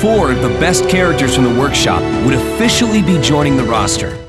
four of the best characters from the workshop would officially be joining the roster.